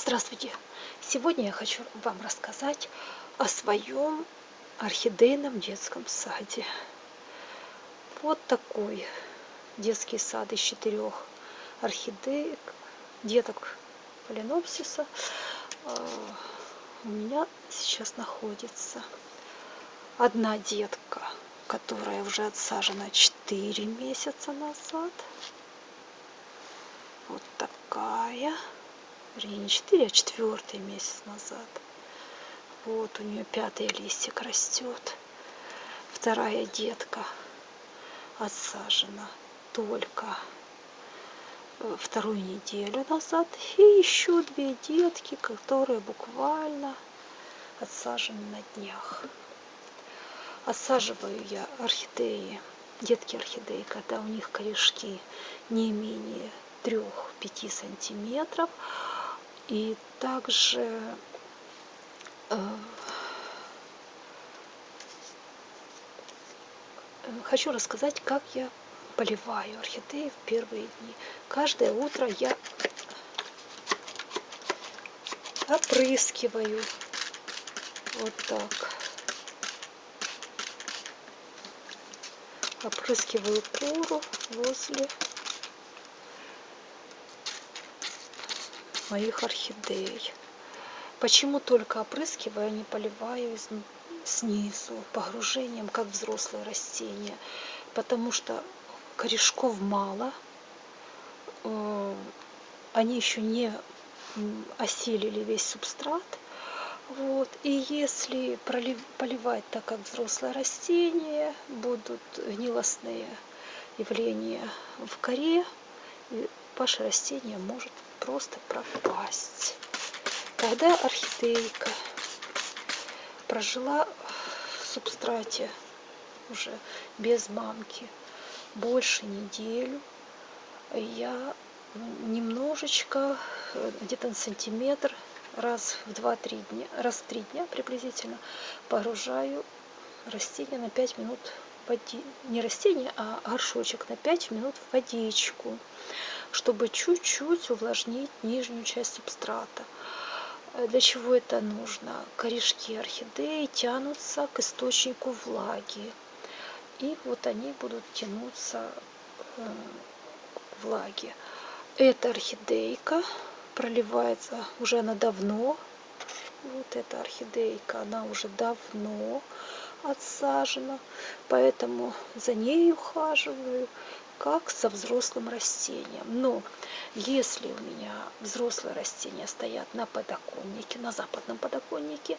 Здравствуйте! Сегодня я хочу вам рассказать о своем орхидейном детском саде. Вот такой детский сад из четырех орхидеек, деток фаленопсиса а, у меня сейчас находится. Одна детка, которая уже отсажена 4 месяца назад. Вот такая вернее не 4, а четвертый месяц назад. Вот у нее пятый листик растет. Вторая детка отсажена только э, вторую неделю назад. И еще две детки, которые буквально отсажены на днях. Отсаживаю я орхидеи, детки орхидеи, когда у них корешки не менее 3-5 сантиметров и также э, хочу рассказать, как я поливаю орхидеи в первые дни. Каждое утро я опрыскиваю вот так. Опрыскиваю пору возле моих орхидей. Почему только опрыскиваю, а не поливаю снизу, погружением, как взрослые растения? Потому что корешков мало, э, они еще не осилили весь субстрат. Вот. И если поливать так, как взрослое растение, будут гнилостные явления в коре, ваше растение может просто пропасть. Когда орхидейка прожила в субстрате уже без мамки больше неделю, я немножечко, где-то на сантиметр, раз в 2-3 дня, раз в 3 дня приблизительно погружаю растение на 5 минут води... не растение, а горшочек на 5 минут в водичку чтобы чуть-чуть увлажнить нижнюю часть субстрата. Э, для чего это нужно? Корешки орхидеи тянутся к источнику влаги. И вот они будут тянуться э, к влаге. Эта орхидейка проливается, уже она давно, вот эта орхидейка, она уже давно отсажена, поэтому за ней ухаживаю как со взрослым растением. Но если у меня взрослые растения стоят на подоконнике, на западном подоконнике,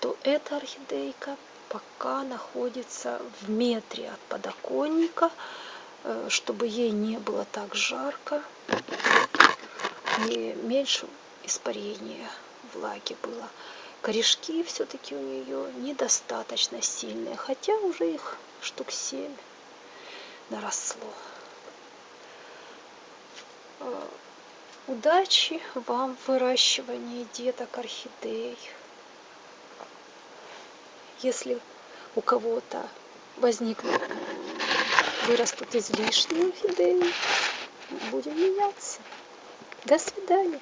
то эта орхидейка пока находится в метре от подоконника, э, чтобы ей не было так жарко и меньше испарения влаги было. Корешки все-таки у нее недостаточно сильные, хотя уже их штук 7 наросло. Э, удачи вам в выращивании деток орхидей. Если у кого-то возникнут, вырастут излишние орхидеи, будем меняться. До свидания.